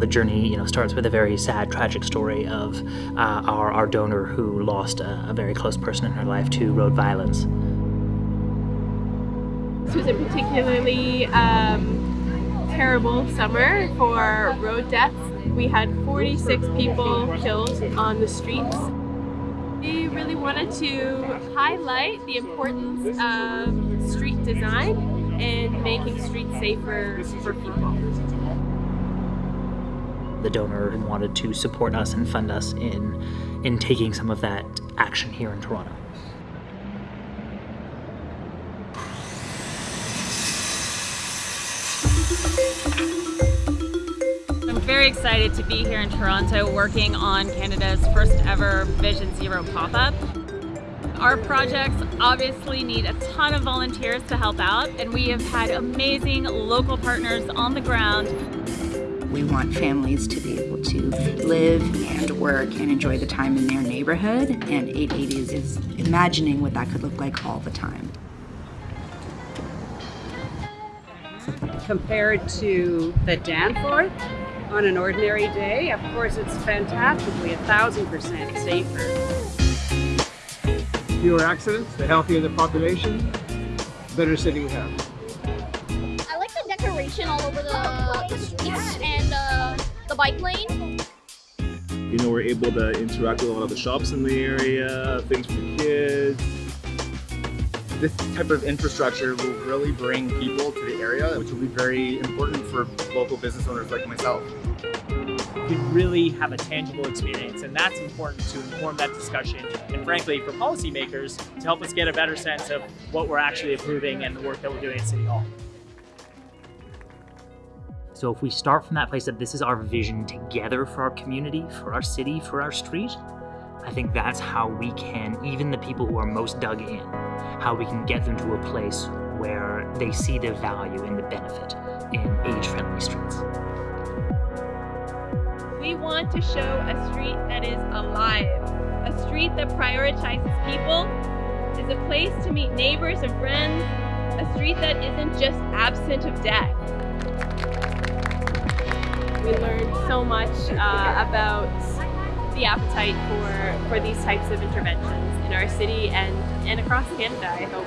The journey, you know, starts with a very sad, tragic story of uh, our, our donor who lost a, a very close person in her life to road violence. This was a particularly um, terrible summer for road deaths. We had 46 people killed on the streets. We really wanted to highlight the importance of street design and making streets safer for people the donor wanted to support us and fund us in, in taking some of that action here in Toronto. I'm very excited to be here in Toronto working on Canada's first ever Vision Zero pop-up. Our projects obviously need a ton of volunteers to help out and we have had amazing local partners on the ground we want families to be able to live and work and enjoy the time in their neighborhood, and 8 80 Cities is imagining what that could look like all the time. Compared to the Danforth on an ordinary day, of course it's fantastically a thousand percent safer. Fewer accidents, the healthier the population, better city we have. I like the decoration all over the, the streets and uh, the bike lane. You know, we're able to interact with a lot of the shops in the area, things for kids. This type of infrastructure will really bring people to the area, which will be very important for local business owners like myself. You really have a tangible experience, and that's important to inform that discussion, and frankly, for policymakers, to help us get a better sense of what we're actually approving and the work that we're doing at City Hall. So if we start from that place that this is our vision together for our community, for our city, for our street, I think that's how we can, even the people who are most dug in, how we can get them to a place where they see the value and the benefit in age-friendly streets. We want to show a street that is alive, a street that prioritizes people, is a place to meet neighbors and friends, a street that isn't just absent of death. We learned so much uh, about the appetite for, for these types of interventions in our city and, and across Canada, I hope.